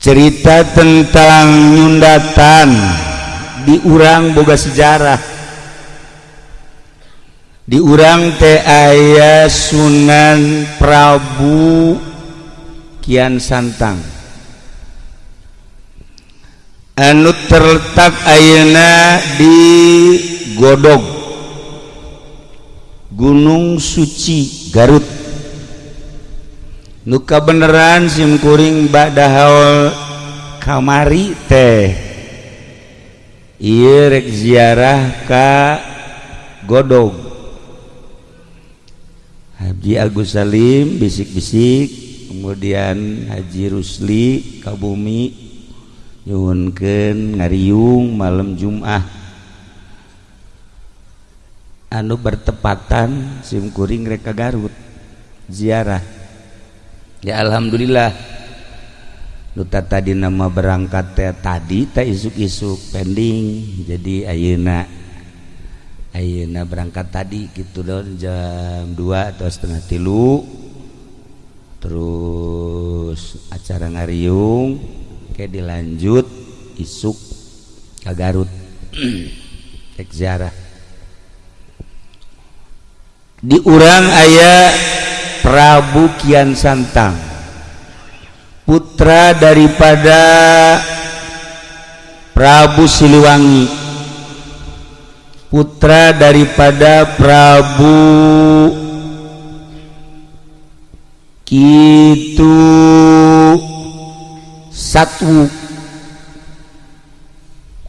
cerita tentang nyundatan diurang boga sejarah. Diurang teh aya Sunan Prabu Kian Santang. Anu terletak Ayeuna di Godog Gunung Suci Garut nuka beneran simkuring badahol kamari teh. Irek ziarah ka godog Haji Agus Salim bisik-bisik kemudian Haji Rusli Kabumi nyuhunkeun ngariung malam Jumah. Anu bertepatan simkuring reka Garut ziarah. ya Alhamdulillah. Duta tadi nama berangkat teh tadi tak isuk-isuk pending. Jadi ayeuna ayeuna berangkat tadi gitu dong jam 2 atau setengah tilu. Terus acara ngariung kayak dilanjut isuk ke Garut. Cek ziarah. Di urang ayah Prabu Kian Santang. Putra daripada Prabu Siliwangi. Putra daripada Prabu Kitu Satu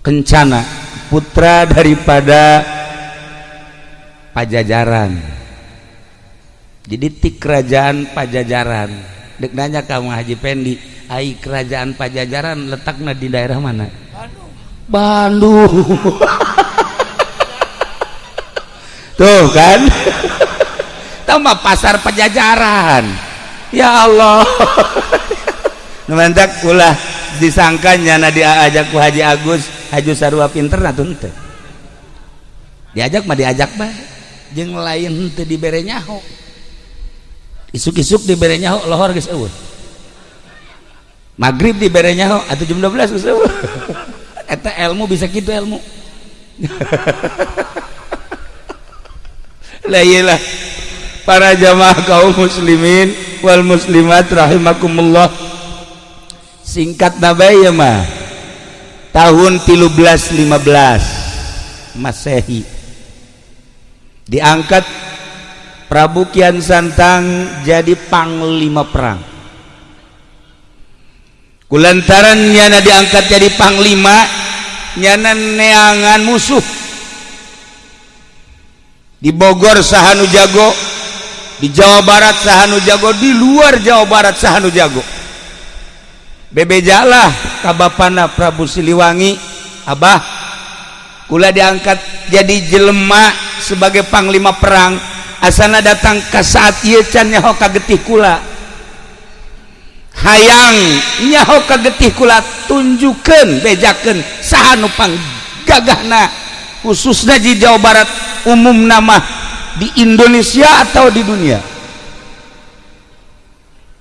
Kencana. Putra daripada Pajajaran jadi tik kerajaan Pajajaran. Dek nanya kamu Haji Pendi ai kerajaan Pajajaran letaknya di daerah mana? Bandung. Bandung tuh kan? Tambah pasar pejajaran ya Allah. Numantak ulah disangkanya na diajak ku Haji Agus Haji Sarua pinter nah tuh diajak mah diajak mah jeung lain teu dibere nyaho isuk-isuk dibere nyaho lohor geus eueuh. Maghrib dibere nyaho atau jam 12 geus eueuh. Eta ilmu bisa gitu ilmu lah para jamaah kaum muslimin wal muslimat rahimakumullah. Singkat nabaya mah tahun 1315 Masehi. Diangkat Prabu Kian Santang jadi panglima perang. Kulantaran nyana diangkat jadi panglima nyana neangan musuh. Di Bogor Sahanu Jago di Jawa Barat Sahanu Jago di luar Jawa Barat Sahanu Jago bebejalah kabapana Prabu Siliwangi. Abah kula diangkat jadi jelema sebagai panglima perang asana datang ke saat ianyaho kagetih kula. Hayang nyaho ka kagetih kula tunjukkan bejaken sahanupang gagahna khususnya di Jawa Barat umum nama di Indonesia atau di dunia.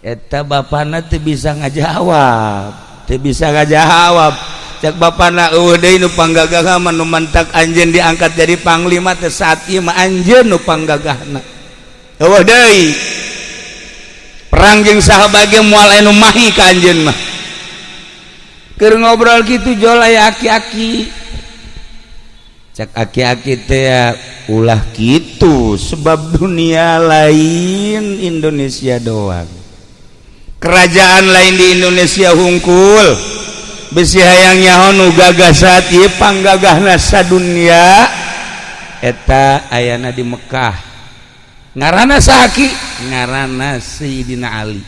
Eta Bapak bisa ngajawab bisa ngajawab. Cek bapana eueuh deui nu panggagahna nu mantak anjeun diangkat jadi panglima teh saat ieu mah anjeun nu panggagahna. Eueuh deui perang jeung saha bage moal anu mahi ka anjeun mah. Keur ngobrol kitu jol aya aki-aki. Aki-aki ulah gitu sebab dunia lain Indonesia doang. Kerajaan lain di Indonesia hungkul besi gagah gagagat ieu nasa dunia eta ayana di Mekkah ngaranna Saki ngaranna Sayyidina Ali.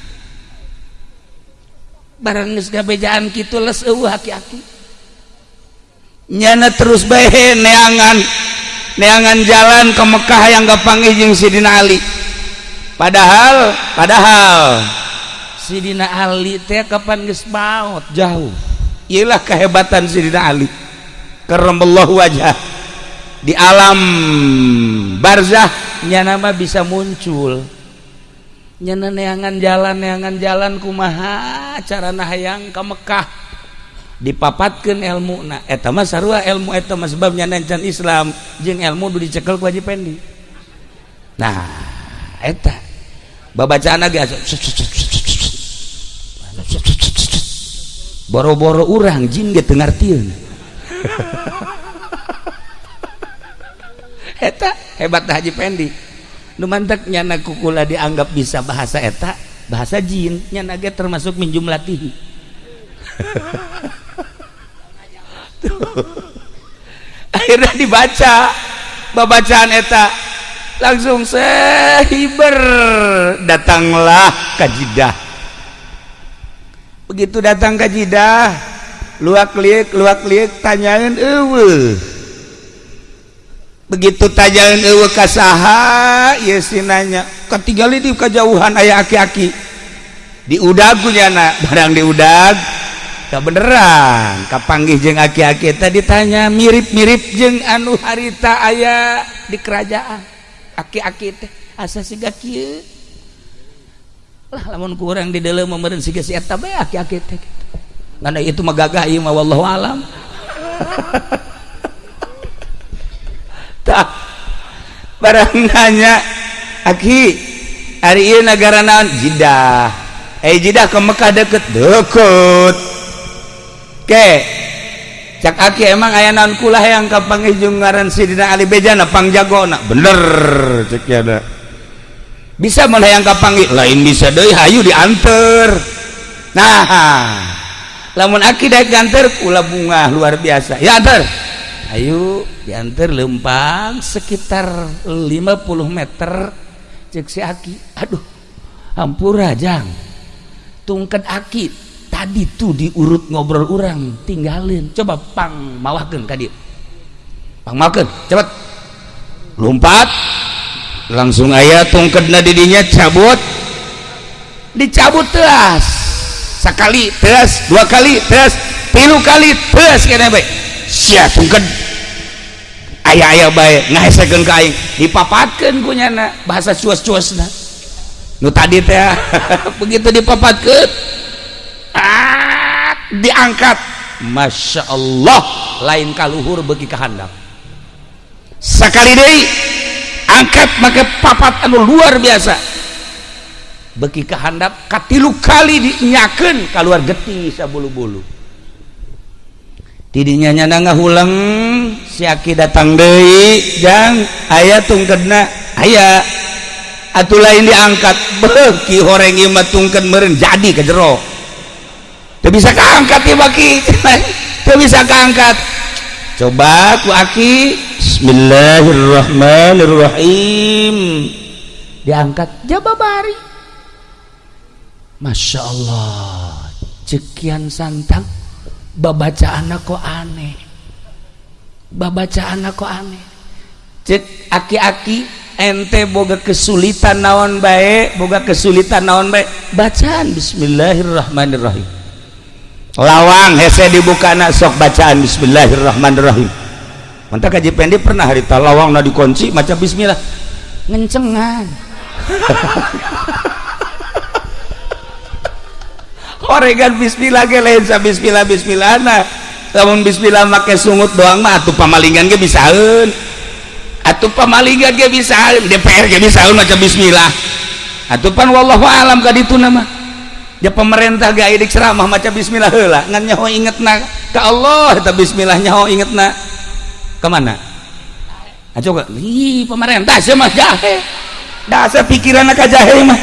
Barang gabejaan gitu les eueuh haki-aki nyana terus bae neangan neangan jalan ke Mekah yang gapangi jeung Sidina Ali. Padahal padahal Sidina Ali teh kapan geus maot jauh. Iyalah kehebatan Sidina Ali. Allah wajah di alam barzah nyana mah bisa muncul. Nyeneangan jalan neangan jalan kumaha? Cara nahang ke Mekkah dipapatkan ilmu nah ilmu sebabnya Islam. Ilmu dicekel wajib pendi. Nah babacaan boro-boro urang jin ngerti hebat Haji Pendi mantaknya nakukula dianggap bisa bahasa etak bahasa jinnya naga termasuk minjum latih akhirnya dibaca babacaan eta langsung sehiber datanglah kajidah begitu datang ke jidah luak liuk luak liuk tanyain ewe. Begitu tajain ewe kasaha ya sinanya ketinggali di kejauhan ayah aki-aki. Di udagunya nak barang di udag. Tak beneran. Kapanggih jeng aki-aki? Tadi tanya mirip-mirip jeng anu harita ayah di kerajaan. Aki-aki teh asa siga kieu? Lah lamun kurang di dalam memerin siga si eta aki-aki teh ngana itu mah gagah ieu mah wallahu alam. Barangnya Aki hari negara naon? Jidah. Eh jidah ke Mekah deket. Deket. Ke cak Aki emang ayah naon kulah yang kapang ngaran Sidina Ali Bejana pang jago nak bener cek ya bisa mana yang kapang lain bisa deh hayu diantar. Nah lamun Aki daik ganter kula bunga luar biasa. Ya antar. Ayo diantar lempang sekitar 50 meter. Cek si Aki. Aduh hampura jang tungket Aki tadi tuh diurut ngobrol orang tinggalin. Coba pang mawakan kadi pang mawakan cepet. Lompat langsung ayah tungkedna didinya cabut. Dicabut teras sekali teras dua kali teras tilu kali teras kena baik sia tungked aya aya baik ngahesekeun ka aing. Dipapatkeun ku nyana bahasa cuas-cuasna. Nu tadi teh begitu dipapatkeun. Ah, diangkat. Masya Allah lain kaluhur bagi kehandap sekali deh angkat maka papat anu luar biasa. Beki kehandap katilu kali dinyaken keluar geti sabulu-bulu. Tidinya nyana ngahuleng siaki datang deui jang aya tungkedna aya. Atuh lain diangkat. Beki horeng ieu tungkeun meureun jadi ke jero. Teu bisa kaangkat ieu baki? Teu bisa kaangkat coba ku aki Bismillahirrahmanirrahim. Diangkat. Jababari Masya Allah. Cekian santang. Babaca anak kok aneh. Babaca anak kok aneh. Cek aki-aki ente boga kesulitan naon baik boga kesulitan naon baik bacaan. Bismillahirrahmanirrahim. Lawang hese dibuka anak sok bacaan. Bismillahirrahmanirrahim mantap kaji pendek pernah hari lawang na dikunci macam bismillah. Ngencengan. Oregan bismillah ge lain sa bismillah bismillah nah lamun bismillah make sungut doang mah atuh pamalingan ge bisaeun atuh pamalingan ge bisaeun DPR ge bisaeun maca bismillah. Atuh pan wallahu alam ka ditu nama ya pemerintah ge aya ceramah maca bismillah heula ngan nyaho ingetna ka Allah eta bismillah nyaho ingetna ke mana aja kok ih pemerintah sih mah jahe. Dasar pikiran ka jahe mah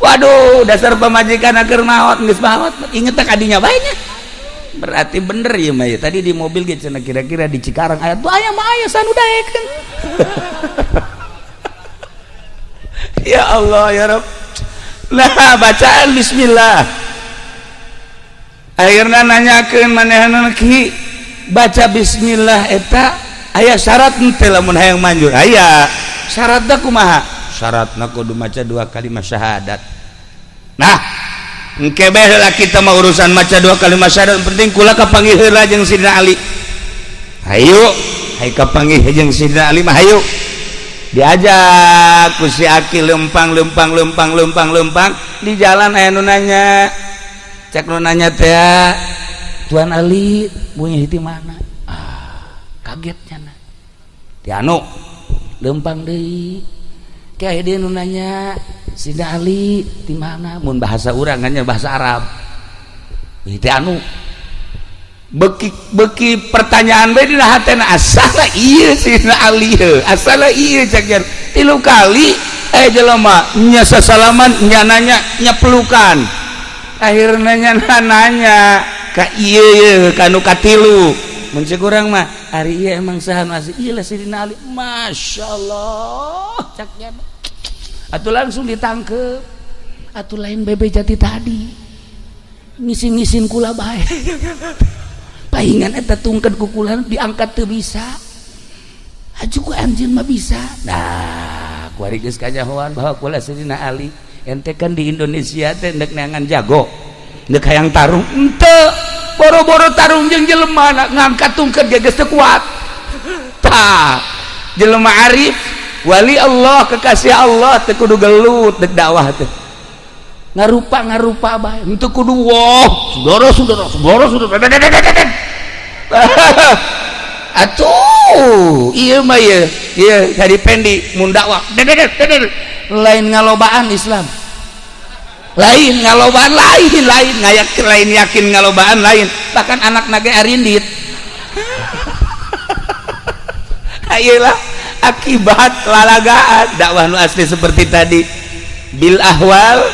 Waduh dasar pemajikan akhir maut nggak maut inget tak adinya banyak? Berarti bener ya Maya tadi di mobil gitu kira-kira di Cikarang. Ayat tuh ayam ayah sanu kan ya Allah ya Rob nah bacaan Bismillah. Akhirnya nanyakan mana ki baca Bismillah eta ayah syarat lamun hayang manjur. Aya. Syaratkumaha syarat nakudu maca dua kalimat syahadat. Nah kebelah kita mau urusan maca dua kalimat syahadat. Penting kula kapanggil heula jeung Sidina Ali. Hayu. Hai kapanggil jeung Sidina Ali mah hayu. Diajak ku si Aki lempang lempang lempang lempang lempang. Di jalan aya nu nanya. Cek nu nanya teh Tuan Ali punya di mana? Ah kagetnya nah. Tianu lempang deh kayak dia nunanya Sida Ali di mana? Mun bahasa orang hanya bahasa Arab. Itu anu beki beki pertanyaan bae dina hatena asal iya sih Ali asal iya cek tilu kali eh jelema nya sasalaman nya nanya nya pelukan. Akhirnya nya nanya kanukatilu mun kurang mah hari iya emang saham masih iya Sayyidina Ali. Masya Allah. Caknya atuh langsung ditangkep. Atuh lain bebe jati tadi. Ngisin-ngisin kula baik pahingan eta tungkan kukulan diangkat tuh bisa. Haju ku anjing mah bisa. Nah kuari geus kanyahoan bahwa kula Sayyidina Ali. Ente kan di Indonesia teh ndek neangan jago. Ndek hayang tarung. Ente boro-boro tarung jeung jelema ngangkat tungked geus teu kuat tah jelema arif wali Allah kekasih Allah teu kudu gelut dek dakwah teh. Ngarupa ngarupa bae. Untuk kudu wah saudara saudara saudara saudara. Atuh iya mah iya. Iya dari pendi mun dakwah. Lain ngalobaan Islam lain ngalobaan lain lain ngayak lain yakin ngalobaan lain. Bahkan anak nage arindit. Ayolah akibat lalagaan. Dakwah nu asli seperti tadi. Bil ahwal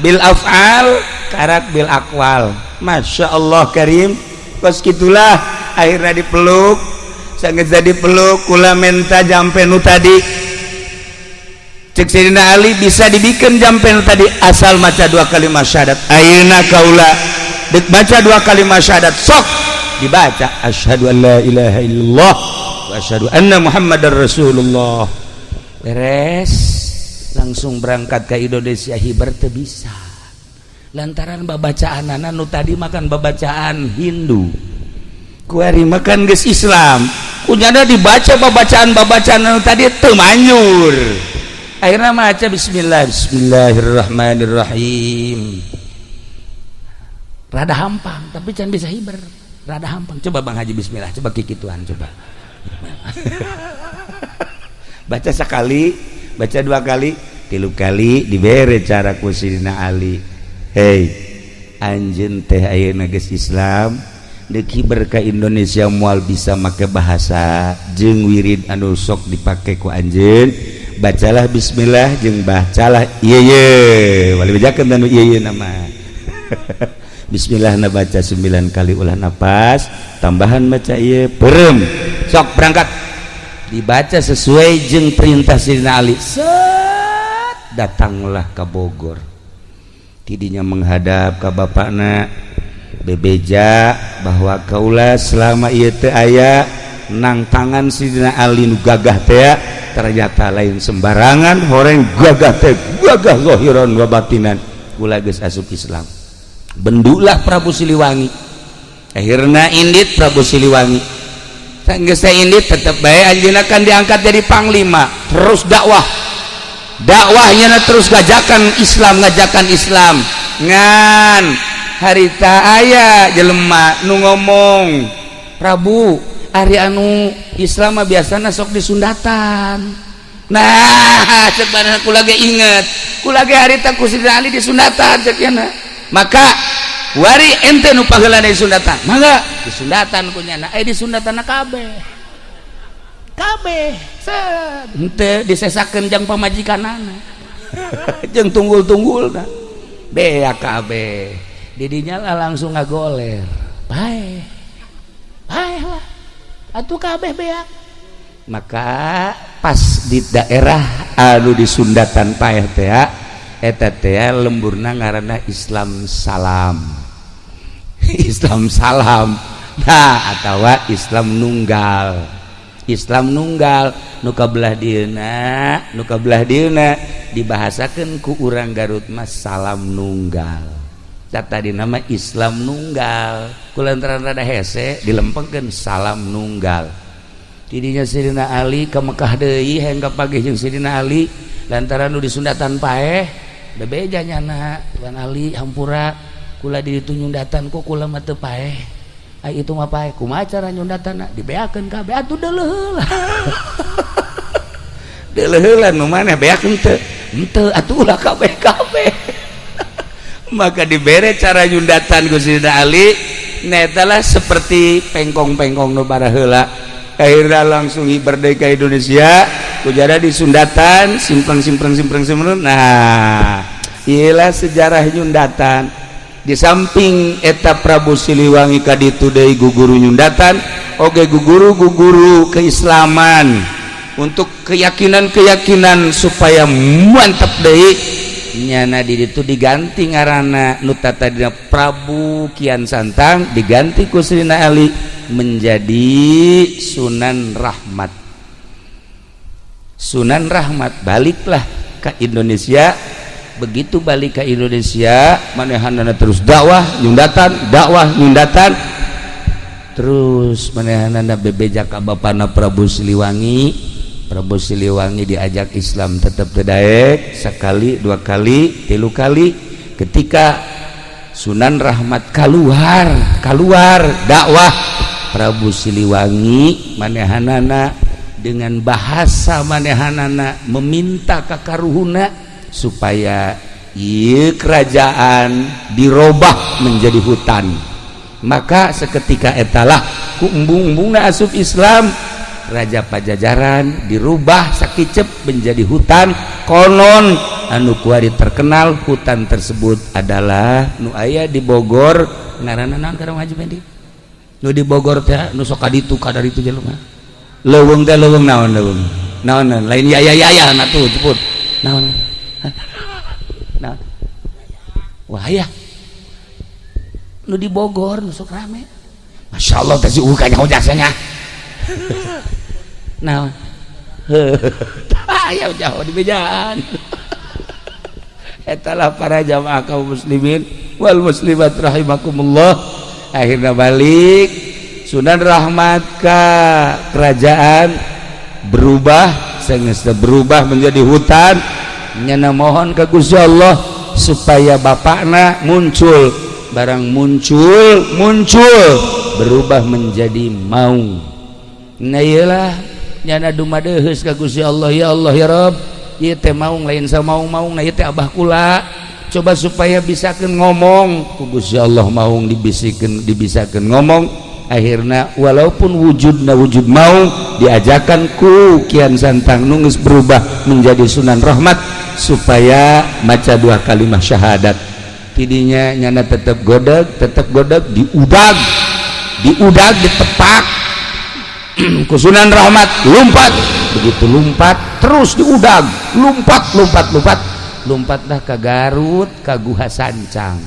bil af'al karak bil akwal. Masya Allah Karim. Pas gitulah akhirnya dipeluk sangat jadi peluk kula menta jampenu tadi cek Sayyidina Ali bisa dibikin jampenu tadi asal maca dua kalimat syahadat. Ayeuna kaula? Baca dua kalimat syahadat sok dibaca. Asyhadu an la ilaha illallah wa asyhadu anna muhammadar rasulullah. Beres langsung berangkat ke Indonesia hibar bisa. Lantaran babacaan anak nu tadi makan babacaan Hindu. Kuari makan guys Islam. Kunyada dibaca babacaan babacaan anu tadi temanyur akhirnya maca Bismillah Bismillahirrahmanirrahim. Rada hampang tapi jangan bisa hibar rada hampang. Coba Bang Haji Bismillah. Coba kikituan coba. Baca sekali baca dua kali. Tilu kali diberi cara kusidina Ali. Hei anjen teh ayeuna geus Islam deki berka Indonesia mual bisa make bahasa. Jeung wirid anu sok dipake ku anjeun bacalah Bismillah jeung bacalah ye wali bejakan dan iye nama. Bismillah na baca 9 kali ulah nafas tambahan baca ieu perem. Sok berangkat. Dibaca sesuai jeung perintah Sidina Ali. Set, datanglah ke Bogor. Tidinya menghadap ke bapakna. Bebeja bahwa kaulah selama ieu teu aya. Nang tangan Sayyidina Ali nu gagah teh ternyata lain sembarangan. Horeng gagah teh gagah zahiran wa batinan. Kula geus asup Islam. Bendulah Prabu Siliwangi. Akhirnya indit Prabu Siliwangi. Ini tetap baik Anjina akan diangkat dari Panglima. Terus dakwah. Dakwahnya terus gajakan Islam ngajakan Islam. Ngan harita ayah jelemah nu ngomong Prabu Ari anu Islam biasa sok disundatan. Nah aku lagi inget. Aku lagi harita ku Ali disundatan cekiana maka wari ente nu panggilan disundatan sundatan. Mangga disundatan ku nyana eh disundatan kabeh. Kabeh ente disesakeun jeung pamajikanana. Jeung tunggul-tunggul nah. bea kabeh. Didinya lah langsung ngagoler. Bae. Bae lah. Atuh kabeh bea maka pas di daerah anu di Sundatan paeh teh eta teh lemburna ngaranna Islam salam. Islam salam. Nah atau Islam nunggal. Islam nunggal nuka belah dina nuka belah dina dibahasakan ku urang Garut mas salam nunggal tadi nama Islam nunggal. Kulantaran rada hese dilempengkan salam nunggal. Dirinya Sirina Ali ke Mekah Dehi hingga pagi jeung Sirina Ali. Lantaran nu di Sundatan paeh bebejanya nak. Tuan Ali hampura. Kula di itu nyundatan kok kula mah paeh? Ai itu mah paeh. Kumaha cara nyundatan dibeakeun kabeh atuh deuleuh deuleuh nu maneh beakeun teu. Henteu atuh ulah kabeh kabeh maka dibere cara nyundatan Gusina Ali netalah seperti pengkong-pengkong nu heula. Akhirnya langsung berdeka Indonesia ujara di Sundatan simpang nah ialah sejarah nyundatan. Di samping eta Prabu Siliwangi kaditu deui guguru nyundatan oge guguru guguru keislaman. Untuk keyakinan-keyakinan supaya mantap deui nyana di itu diganti ngarana nuta tadi Prabu Kian Santang diganti kusrina Ali menjadi Sunan Rahmat. Sunan Rahmat baliklah ke Indonesia. Begitu balik ke Indonesia manehanana terus dakwah nyundatan dakwah nyundatan terus manehanana bebeja ka bapana Prabu Siliwangi Prabu Siliwangi diajak Islam tetap terdaek sekali dua kali tilu kali. Ketika Sunan Rahmat keluar keluar dakwah Prabu Siliwangi manehanana dengan bahasa manehanana meminta kakaruhuna supaya iya kerajaan dirubah menjadi hutan. Maka seketika etalah ku embung-embungna asup Islam Raja Pajajaran dirubah sakitcep menjadi hutan konon. Anu kuari terkenal hutan tersebut adalah nu aya di Bogor. Di Bogor itu jelema. Leuweung teh leuweung naon leuweung. Naon lain ya ya ya ya na tuh naon? Naon? Wah ya. Nu di Bogor nu sok rame. Masya Allah teh si ukanya jasanya nah ayo jauh di bejaan etalah para jamaah kaum muslimin. Wal muslimat rahimakumullah. Akhirnya balik. Sunan Rahmat ke kerajaan berubah sengesta berubah menjadi hutan. Nyana mohon ke Gusti Allah supaya bapakna muncul. Barang muncul muncul. Berubah menjadi mau nah iyalah. nyana dumadehus ka Gusti Allah. Ya Allah ya Rabb. Ieu teh maung lain sa maung-maung na ieu teh abah kula. Coba supaya bisakeun ngomong. Ku Gusti Allah maung dibisikeun dibisakeun ngomong. Akhirnya walaupun wujudna wujud maung diajakan ku Kian Santang nungis berubah menjadi Sunan Rahmat supaya maca dua kalimat syahadat. Tidinya nyana tetap godeg tetap godeg diudag. Diudag ditepak. kusunan rahmat lumpat begitu lumpat terus diudang. Lumpat lumpat lumpat lompat dah ke Garut ke Guha Sancang.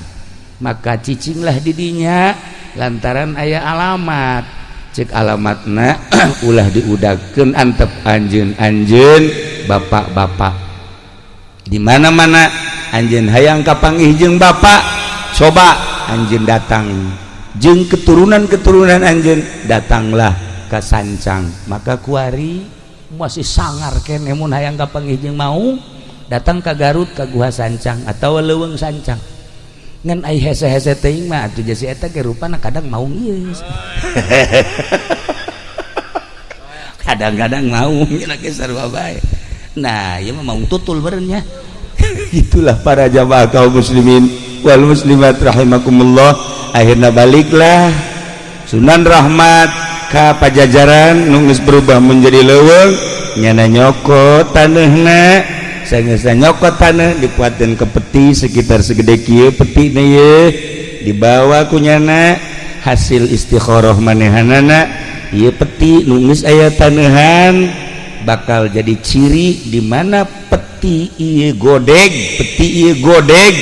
Maka cicinglah didinya lantaran ayah alamat. Cek alamatna ulah diudakeun antep anjeun anjeun bapak-bapak. Di mana-mana anjeun hayang kapanggih jeung bapak coba anjeun datang. Jeung keturunan-keturunan anjeun datanglah. Sancang maka kuari masih sangar kemun hayang gak penghijing mau datang ke Garut ke gua sancang atau leweng sancang. Ngan ai hese hese teuing mah atuh jasi eta ge rupana kadang mau ieu kadang-kadang mau nya ge sarua bae. Nah ieu mah mau tutul berenya itulah para jamaah kaum muslimin wal muslimat rahimakumullah. Akhirnya baliklah Sunan Rahmat ka pajajaran nungis berubah menjadi leweng nyana nyokot tanahna sangesna nyokot tanah dikuatkan ke peti sekitar segede kieu peti na ye dibawa ku nyana. Hasil istikharah manehanana ieu peti nungis aya tanahan bakal jadi ciri di mana peti ieu godeg peti ieu godeg.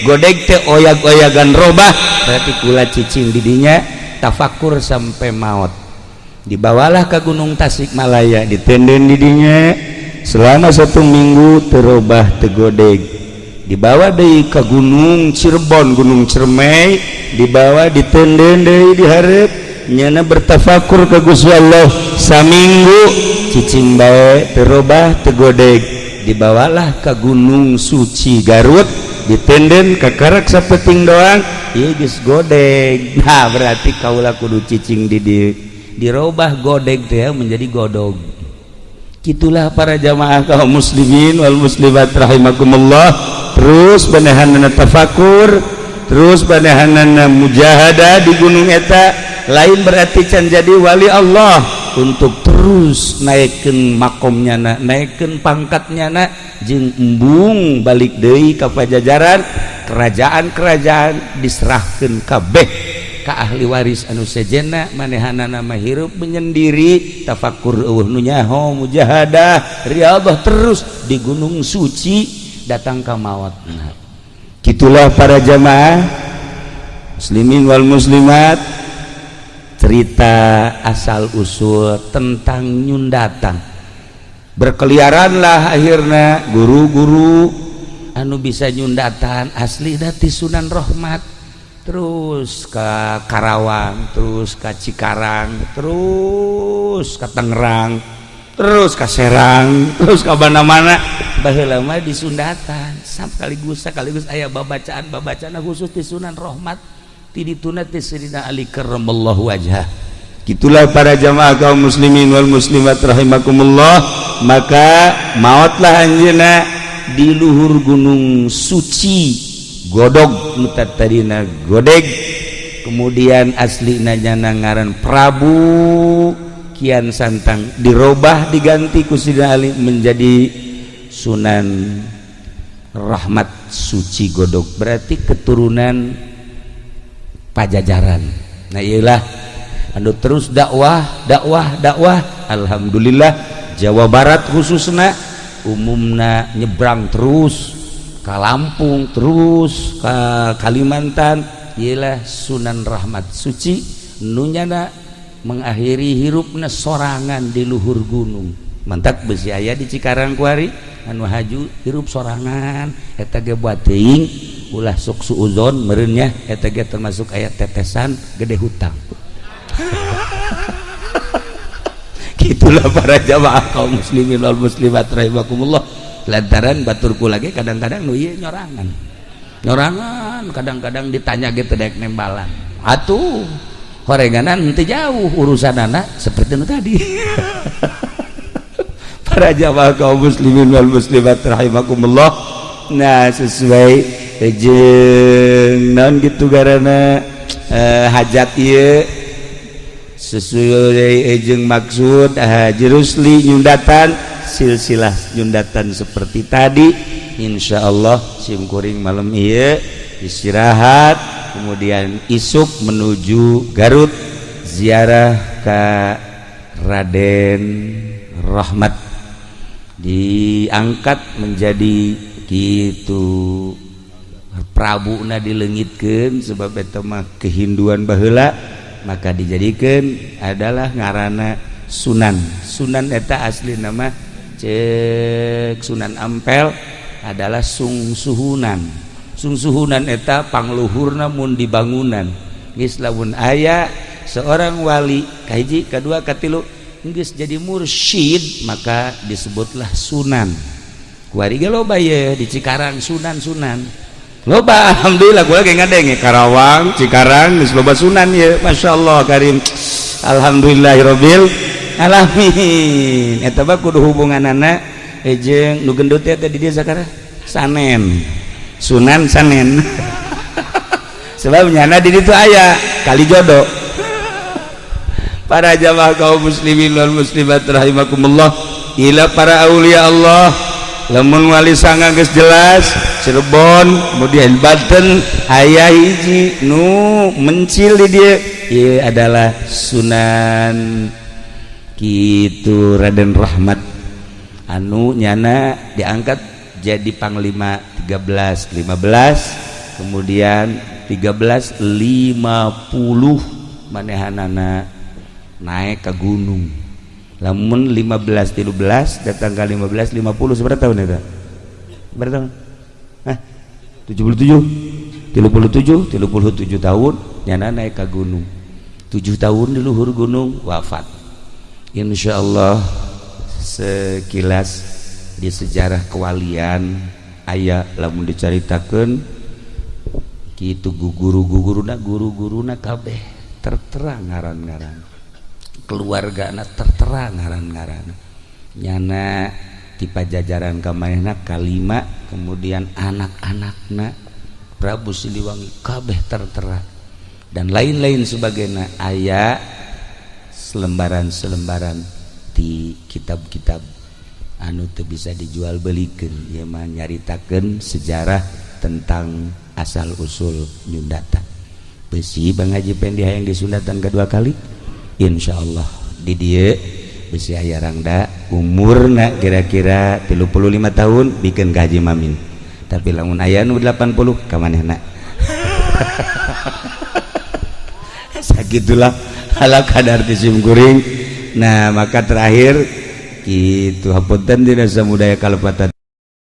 Godeg teh oyag-oyagan robah berarti kula cicing didinya tafakur sampai maut. dibawalah ke Gunung Tasikmalaya ditenden didinya selama satu minggu terubah tegodeg. Dibawa dari ke Gunung Cirebon Gunung Cermai dibawa ditenden dari diharap nyana bertafakur ke Gusti Allah. Saminggu cicing bae terubah tegodeg. Dibawalah ke Gunung Suci Garut. Ditenden ke kerak sapeting doang. Iya godeg. Nah berarti kaulah kudu cicing didik dirubah godeg teh menjadi godog gitulah para jamaah kaum muslimin wal muslimat rahimakumullah. Terus benehanana tafakur terus benehanana mujahada di gunung eta. Lain berarti can jadi wali Allah. Untuk terus naikkan makomnya na naikkan pangkatnya na jeng embung balik deui ke pajajaran. Kerajaan-kerajaan diserahkan kabeh. ka ahli waris anu sejena manehana nama hirup menyendiri tafakur uh nunyaho mujahadah riadah terus di gunung suci datang ke mawat. Nah, gitulah para jamaah muslimin wal muslimat cerita asal usul tentang nyundatang berkeliaranlah akhirnya guru-guru anu bisa nyundatan asli dati Sunan rahmat. terus ke Karawang terus ke Cikarang terus ke Tangerang terus ke Serang terus ke mana-mana. Baheulama di Sundatan sekaligus sekaligus aya babacaan babacaan khusus di Sunan Rahmat. Ti dituna ti Sirina Ali karramallahu wajhah. Itulah para jamaah kaum muslimin wal muslimat rahimakumullah. Maka mautlah anjeuna di luhur gunung suci. Godog tadina godeg. Kemudian asli Najana ngaran Prabu. Kian santang dirubah diganti kusida Ali menjadi Sunan Rahmat Suci Godog. Berarti keturunan pajajaran. Nah iyalah. Anu terus dakwah dakwah dakwah. Alhamdulillah Jawa Barat khususnya umumna nyebrang terus ke Lampung terus ke Kalimantan. Ialah Sunan Rahmat Suci nunyana mengakhiri hirupna sorangan di luhur gunung. Mantap besi ayah di Cikarang kuari anu haju hirup sorangan. Eta ge buat teuing ulah suksu uzon merenya etg termasuk ayat tetesan gede hutang. Gitulah para jamaah kaum muslimin wal muslimat rahimakumullah lantaran baturku lagi kadang-kadang nu ieu nyorangan. Nyorangan kadang-kadang ditanya gitu dek nembalan. Atuh horenganan nanti jauh urusan anak seperti itu tadi. Para jamaah kaum muslimin wal muslimat rahimakumullah. Nah sesuai non gitu karena eh, hajat sesuaijeng maksud jerusli Yundatan silsilah Yundatan seperti tadi. Insya Allah simkuring malam ia istirahat kemudian isuk menuju Garut ziarah ke Raden Rahmat. Diangkat menjadi gitu. Prabu Na dilengitkan sebab tema kehinduan bahela maka dijadikan adalah ngaranana Sunan. Sunan eta asli nama cek Sunan Ampel adalah sungsuhunan. Sungsuhunan eta pangluhur namun di bangunan Islamun ayah seorang wali kaji kedua katilu Inggris jadi mursyid maka disebutlah Sunan. Kuariga loba ya di Cikarang Sunan Sunan. Loba Alhamdulillah gue lagi ngadeng ya Karawang Cikarang loba Sunan ya Masya Allah Karim. Alhamdulillahirobbil alamin. Eta ba kudu hubunganna eh, jeung nu gendut teh di dia sakara? Sanen. Sunan sanen. Sebab nyana di ditu aya kali jodoh para jamaah kaum muslimin wal muslimat rahimakumullah ila para aulia Allah lemun wali sanga geus jelas Cirebon kemudian Banten ayah hiji nu mencil di dia ieu adalah Sunan. Gitu Raden Rahmat. Anu nyana diangkat jadi panglima 13 15 kemudian 13 50 manehanana naik ke gunung. Lamun 15 13 datang ke 15 50 seberapa tahun itu? Berapa tahun? Hah? 77 37 37 tahun nyana naik ke gunung. 7 tahun di Luhur Gunung wafat Insya Allah sekilas di sejarah kewalian ayah lamun diceritakan gitu guguru-guguru na guru-guru na kabeh terterang ngaran ngaran keluarga anak terterang ngaran ngaran nyana tipe jajaran kamanak kalima kemudian anak-anakna Prabu Siliwangi kabeh terterang dan lain-lain sebagai ayah selembaran-selembaran di kitab-kitab anu tuh bisa dijual belikan ya mah nyaritakan sejarah tentang asal usul Nyundata besi Bang Haji Pendi yang disundatan kedua kali? Insya Allah di dia besi ayah rangda umur nak kira-kira 35 tahun bikin gaji mamin. Tapi lamun ayah nu 80 ke mana nak gitulah ala kadar tisim kuring. Nah maka terakhir itu hapunten dina samudaya kalepatan